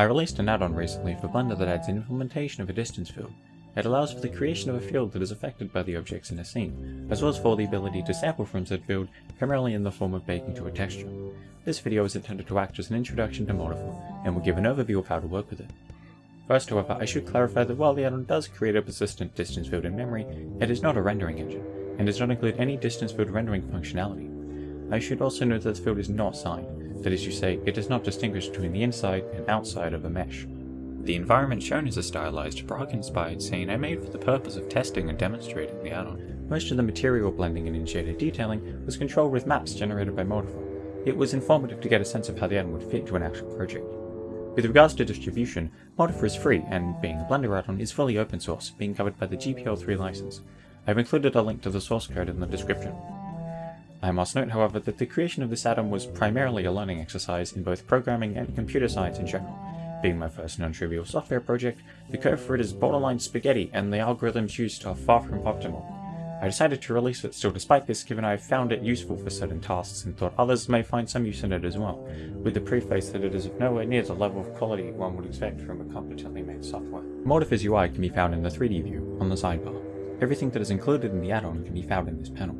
I released an add-on recently for Blender that adds an implementation of a distance field. It allows for the creation of a field that is affected by the objects in a scene, as well as for the ability to sample from said field, primarily in the form of baking to a texture. This video is intended to act as an introduction to Modifier, and will give an overview of how to work with it. First, however, I should clarify that while the add-on does create a persistent distance field in memory, it is not a rendering engine, and does not include any distance field rendering functionality. I should also note that the field is not signed, that is to say, it does not distinguish between the inside and outside of a mesh. The environment shown is a stylized, Prague-inspired scene I made for the purpose of testing and demonstrating the add-on. Most of the material blending and in-shader detailing was controlled with maps generated by Modifier. It was informative to get a sense of how the add-on would fit into an actual project. With regards to distribution, Modifier is free, and being a Blender add-on is fully open source, being covered by the GPL3 license. I've included a link to the source code in the description. I must note, however, that the creation of this add-on was primarily a learning exercise in both programming and computer science in general. Being my first non-trivial software project, the code for it is borderline spaghetti and the algorithms used are far from optimal. I decided to release it still despite this given I found it useful for certain tasks and thought others may find some use in it as well, with the preface that it is nowhere near the level of quality one would expect from a competently made software. Modifiers UI can be found in the 3D view, on the sidebar. Everything that is included in the add-on can be found in this panel.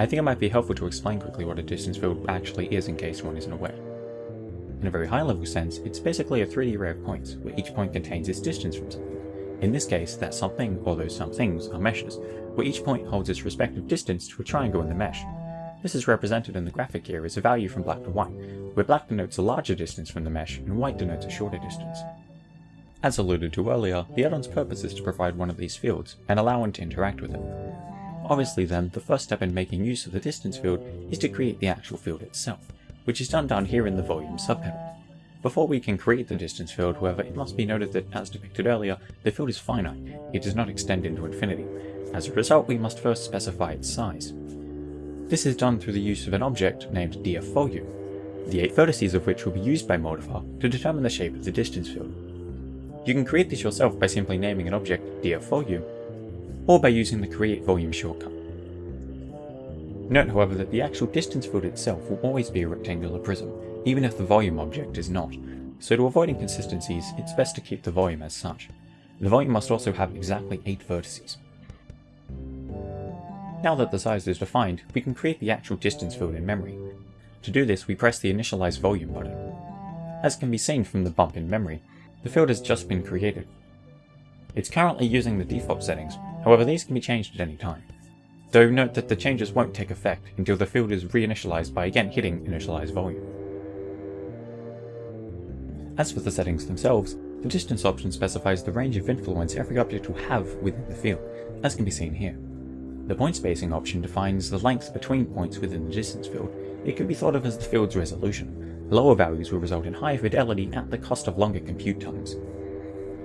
I think it might be helpful to explain quickly what a distance field actually is in case one isn't aware. In a very high level sense, it's basically a 3D array of points, where each point contains its distance from something. In this case, that something, or those some things, are meshes, where each point holds its respective distance to a triangle in the mesh. This is represented in the graphic here as a value from black to white, where black denotes a larger distance from the mesh and white denotes a shorter distance. As alluded to earlier, the add-on's purpose is to provide one of these fields, and allow one to interact with it. Obviously then, the first step in making use of the distance field is to create the actual field itself, which is done down here in the volume subpanel. Before we can create the distance field, however, it must be noted that, as depicted earlier, the field is finite, it does not extend into infinity. As a result, we must first specify its size. This is done through the use of an object named dfVolume, the 8 vertices of which will be used by Modifier to determine the shape of the distance field. You can create this yourself by simply naming an object dfVolume or by using the create volume shortcut. Note however that the actual distance field itself will always be a rectangular prism, even if the volume object is not, so to avoid inconsistencies it's best to keep the volume as such. The volume must also have exactly 8 vertices. Now that the size is defined, we can create the actual distance field in memory. To do this we press the initialize volume button. As can be seen from the bump in memory, the field has just been created. It's currently using the default settings, However, these can be changed at any time. Though note that the changes won't take effect until the field is reinitialized by again hitting initialize volume. As for the settings themselves, the distance option specifies the range of influence every object will have within the field, as can be seen here. The point spacing option defines the length between points within the distance field. It can be thought of as the field's resolution. Lower values will result in higher fidelity at the cost of longer compute times.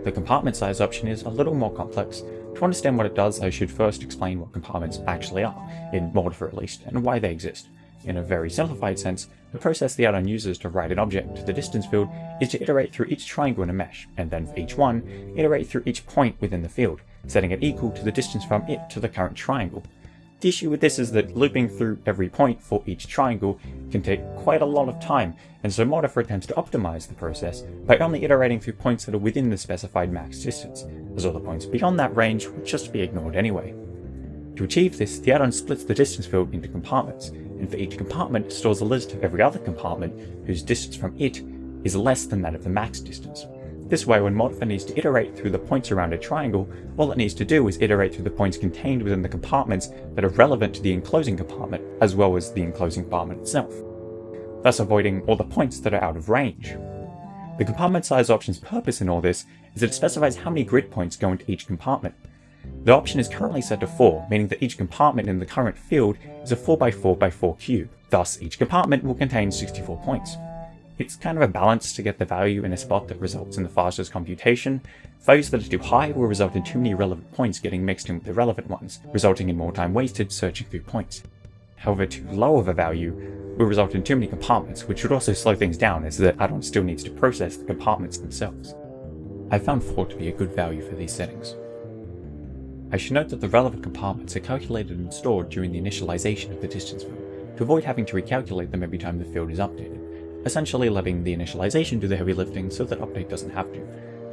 The compartment size option is a little more complex, to understand what it does, I should first explain what compartments actually are, in Modifier at least, and why they exist. In a very simplified sense, the process the add-on uses to write an object to the distance field is to iterate through each triangle in a mesh, and then for each one, iterate through each point within the field, setting it equal to the distance from it to the current triangle, the issue with this is that looping through every point for each triangle can take quite a lot of time, and so Modifier attempts to optimize the process by only iterating through points that are within the specified max distance, as all the points beyond that range would just be ignored anyway. To achieve this, the add-on splits the distance field into compartments, and for each compartment stores a list of every other compartment whose distance from it is less than that of the max distance. This way, when Modifier needs to iterate through the points around a triangle, all it needs to do is iterate through the points contained within the compartments that are relevant to the enclosing compartment, as well as the enclosing compartment itself, thus avoiding all the points that are out of range. The compartment size option's purpose in all this is that it specifies how many grid points go into each compartment. The option is currently set to 4, meaning that each compartment in the current field is a 4x4x4 cube, thus each compartment will contain 64 points. It's kind of a balance to get the value in a spot that results in the fastest computation. Values that are too high will result in too many relevant points getting mixed in with irrelevant ones, resulting in more time wasted searching through points. However, too low of a value will result in too many compartments, which would also slow things down as the add-on still needs to process the compartments themselves. I found 4 to be a good value for these settings. I should note that the relevant compartments are calculated and stored during the initialization of the distance field, to avoid having to recalculate them every time the field is updated essentially letting the initialization do the heavy lifting so that update doesn't have to.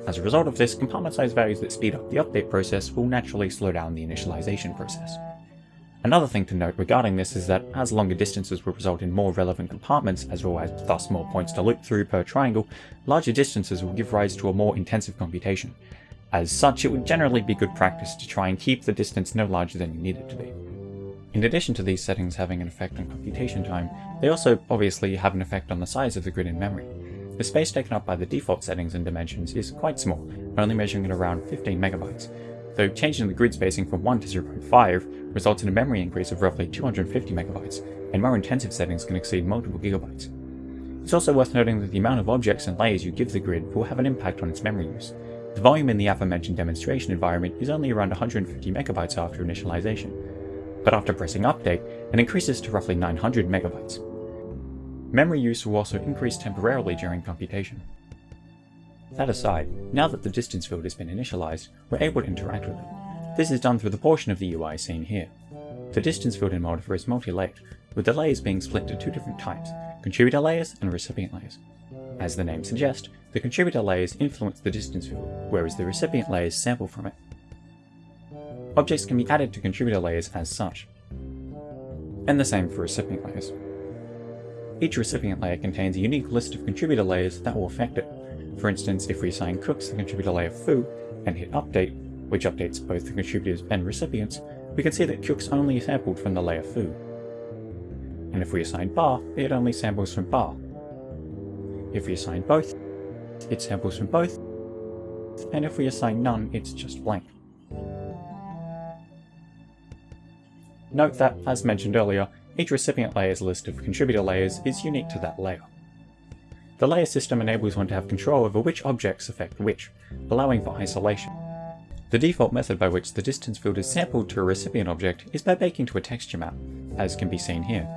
As a result of this, compartment size values that speed up the update process will naturally slow down the initialization process. Another thing to note regarding this is that as longer distances will result in more relevant compartments, as well as thus more points to loop through per triangle, larger distances will give rise to a more intensive computation. As such, it would generally be good practice to try and keep the distance no larger than you need it to be. In addition to these settings having an effect on computation time, they also obviously have an effect on the size of the grid in memory. The space taken up by the default settings and dimensions is quite small, only measuring at around 15 megabytes, though changing the grid spacing from 1 to 0.5 results in a memory increase of roughly 250 megabytes, and more intensive settings can exceed multiple gigabytes. It's also worth noting that the amount of objects and layers you give the grid will have an impact on its memory use. The volume in the aforementioned demonstration environment is only around 150 megabytes after initialization, but after pressing update, it increases to roughly 900 megabytes. Memory use will also increase temporarily during computation. That aside, now that the distance field has been initialized, we're able to interact with it. This is done through the portion of the UI seen here. The distance field in Moldifer is multi-layered, with the layers being split into two different types, contributor layers and recipient layers. As the name suggests, the contributor layers influence the distance field, whereas the recipient layers sample from it. Objects can be added to contributor layers as such, and the same for recipient layers. Each recipient layer contains a unique list of contributor layers that will affect it, for instance, if we assign cooks the contributor layer foo and hit update, which updates both the contributors and recipients, we can see that cooks only sampled from the layer foo. And if we assign bar, it only samples from bar. If we assign both, it samples from both, and if we assign none, it's just blank. Note that, as mentioned earlier, each recipient layer's list of contributor layers is unique to that layer. The layer system enables one to have control over which objects affect which, allowing for isolation. The default method by which the distance field is sampled to a recipient object is by baking to a texture map, as can be seen here.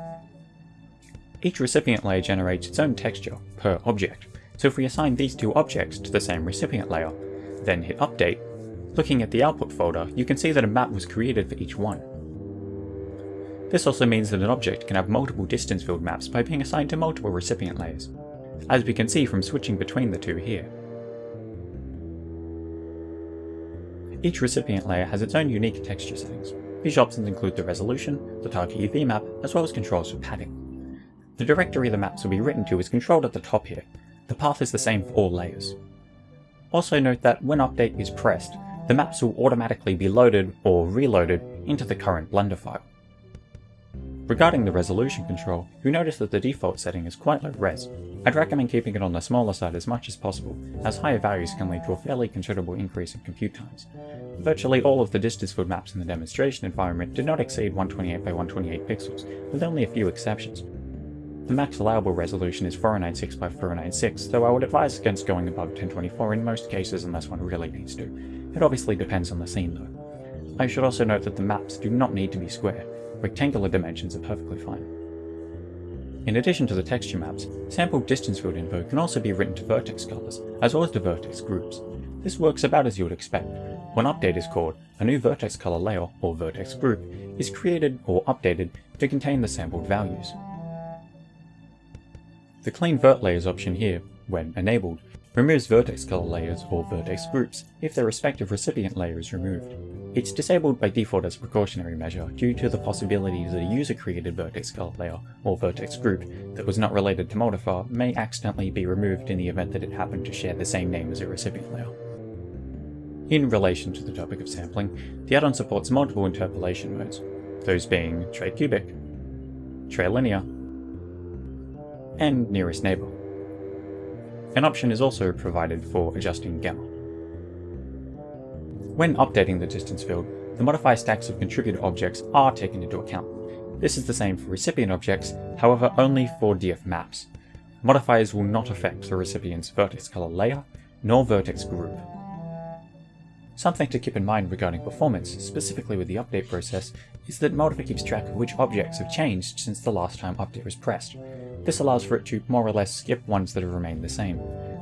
Each recipient layer generates its own texture, per object, so if we assign these two objects to the same recipient layer, then hit update, looking at the output folder, you can see that a map was created for each one. This also means that an object can have multiple distance field maps by being assigned to multiple recipient layers as we can see from switching between the two here. Each recipient layer has its own unique texture settings. These options include the resolution, the target UV map, as well as controls for padding. The directory the maps will be written to is controlled at the top here. The path is the same for all layers. Also note that when update is pressed, the maps will automatically be loaded or reloaded into the current Blender file. Regarding the resolution control, you notice that the default setting is quite low res. I'd recommend keeping it on the smaller side as much as possible, as higher values can lead to a fairly considerable increase in compute times. Virtually all of the distance field maps in the demonstration environment do not exceed 128 by 128 pixels, with only a few exceptions. The max allowable resolution is 496 by 496, though I would advise against going above 1024 in most cases unless one really needs to. It obviously depends on the scene though. I should also note that the maps do not need to be square, rectangular dimensions are perfectly fine. In addition to the texture maps, sampled distance field info can also be written to vertex colors, as well as to vertex groups. This works about as you would expect. When update is called, a new vertex color layer, or vertex group, is created or updated to contain the sampled values. The Clean Vert Layers option here, when enabled, removes vertex color layers or vertex groups if their respective recipient layer is removed. It's disabled by default as a precautionary measure due to the possibility that a user-created vertex color layer or vertex group that was not related to Moldifer may accidentally be removed in the event that it happened to share the same name as a recipient layer. In relation to the topic of sampling, the add-on supports multiple interpolation modes, those being tricubic, tray linear, and nearest neighbor. An option is also provided for adjusting gamma. When updating the distance field, the modifier stacks of contributed objects are taken into account. This is the same for recipient objects, however only for DF maps. Modifiers will not affect the recipient's vertex color layer, nor vertex group. Something to keep in mind regarding performance, specifically with the update process, is that Moldifer keeps track of which objects have changed since the last time update was pressed. This allows for it to more or less skip ones that have remained the same,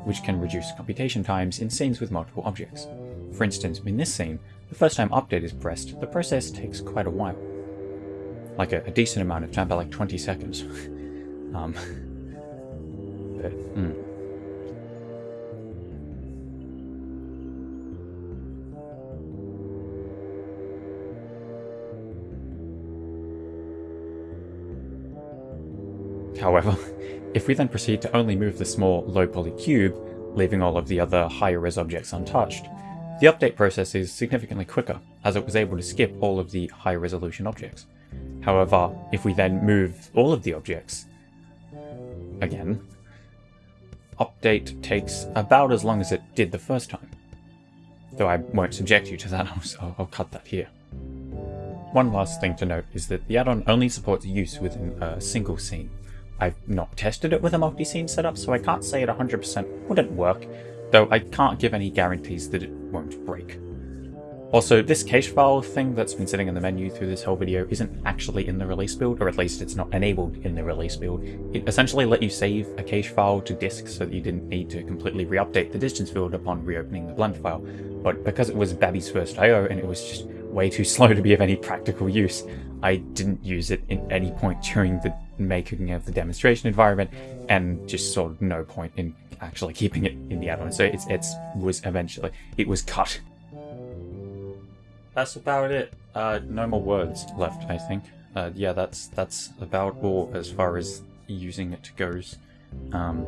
which can reduce computation times in scenes with multiple objects. For instance, in this scene, the first time update is pressed, the process takes quite a while. Like a, a decent amount of time, about like 20 seconds. um, bit. Hmm. However, if we then proceed to only move the small low-poly cube, leaving all of the other higher-res objects untouched, the update process is significantly quicker, as it was able to skip all of the high-resolution objects. However, if we then move all of the objects, again, update takes about as long as it did the first time. Though I won't subject you to that, so I'll cut that here. One last thing to note is that the add-on only supports use within a single scene, I've not tested it with a multi-scene setup, so I can't say it 100% wouldn't work, though I can't give any guarantees that it won't break. Also, this cache file thing that's been sitting in the menu through this whole video isn't actually in the release build, or at least it's not enabled in the release build. It essentially let you save a cache file to disk so that you didn't need to completely re-update the distance field upon reopening the blend file, but because it was Babby's first I.O. and it was just way too slow to be of any practical use, I didn't use it in any point during the making of the demonstration environment, and just sort of no point in actually keeping it in the add-on. So it's it's was eventually it was cut. That's about it. Uh, no more words left, I think. Uh, yeah, that's that's about all as far as using it goes. Um,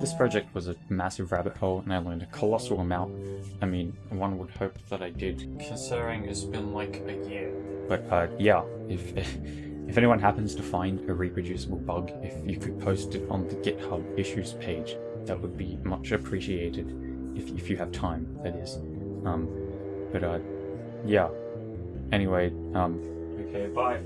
this project was a massive rabbit hole and I learned a colossal amount. I mean, one would hope that I did, considering it's been like a year. But uh, yeah, if, if anyone happens to find a reproducible bug, if you could post it on the GitHub issues page, that would be much appreciated, if, if you have time, that is. Um, but uh, yeah. Anyway, um, okay, bye.